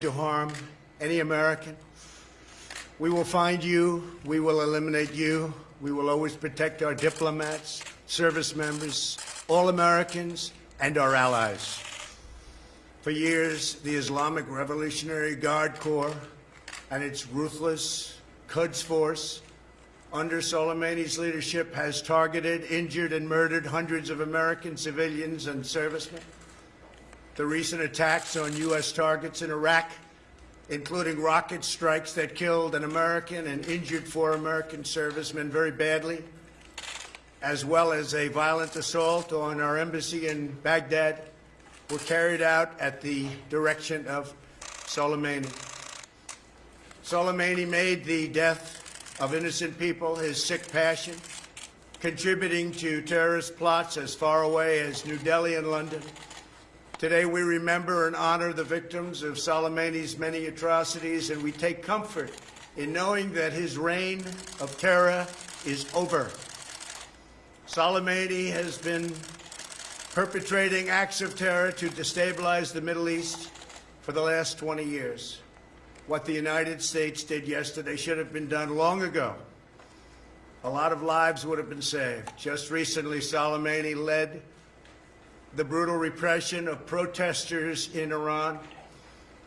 to harm any American. We will find you. We will eliminate you. We will always protect our diplomats, service members, all Americans, and our allies. For years, the Islamic Revolutionary Guard Corps and its ruthless Quds Force under Soleimani's leadership has targeted, injured, and murdered hundreds of American civilians and servicemen. The recent attacks on U.S. targets in Iraq, including rocket strikes that killed an American and injured four American servicemen very badly, as well as a violent assault on our embassy in Baghdad, were carried out at the direction of Soleimani. Soleimani made the death of innocent people his sick passion, contributing to terrorist plots as far away as New Delhi and London. Today we remember and honor the victims of Soleimani's many atrocities, and we take comfort in knowing that his reign of terror is over. Soleimani has been perpetrating acts of terror to destabilize the Middle East for the last 20 years. What the United States did yesterday should have been done long ago. A lot of lives would have been saved. Just recently, Soleimani led the brutal repression of protesters in Iran,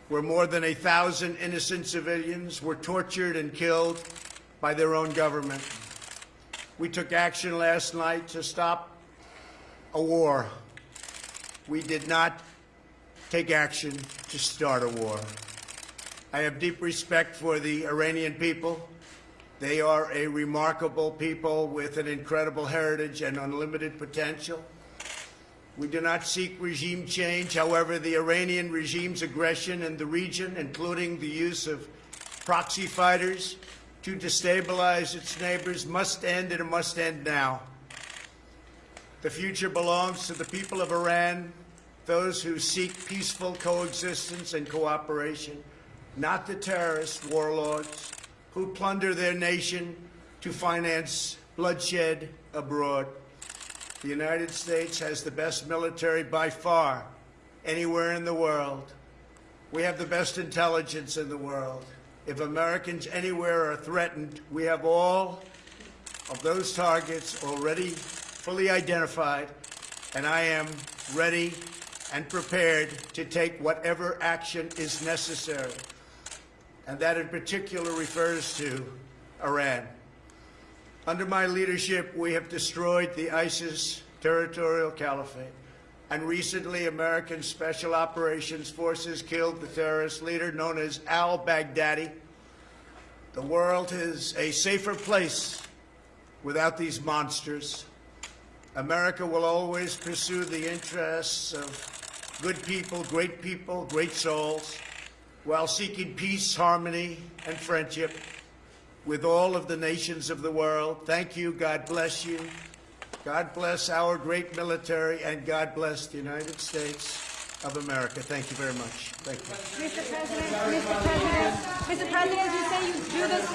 where more than a thousand innocent civilians were tortured and killed by their own government. We took action last night to stop a war. We did not take action to start a war. I have deep respect for the Iranian people. They are a remarkable people with an incredible heritage and unlimited potential. We do not seek regime change. However, the Iranian regime's aggression in the region, including the use of proxy fighters to destabilize its neighbors, must end and it must end now. The future belongs to the people of Iran, those who seek peaceful coexistence and cooperation not the terrorist warlords who plunder their nation to finance bloodshed abroad. The United States has the best military by far anywhere in the world. We have the best intelligence in the world. If Americans anywhere are threatened, we have all of those targets already fully identified, and I am ready and prepared to take whatever action is necessary and that in particular refers to Iran. Under my leadership, we have destroyed the ISIS territorial caliphate, and recently American Special Operations Forces killed the terrorist leader known as al-Baghdadi. The world is a safer place without these monsters. America will always pursue the interests of good people, great people, great souls, while seeking peace, harmony, and friendship with all of the nations of the world. Thank you. God bless you. God bless our great military, and God bless the United States of America. Thank you very much. Thank you. Mr. President, Mr. President, Mr. President, you say you do this.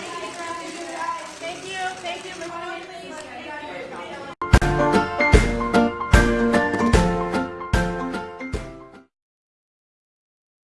Thank you. Thank you, Mr. President.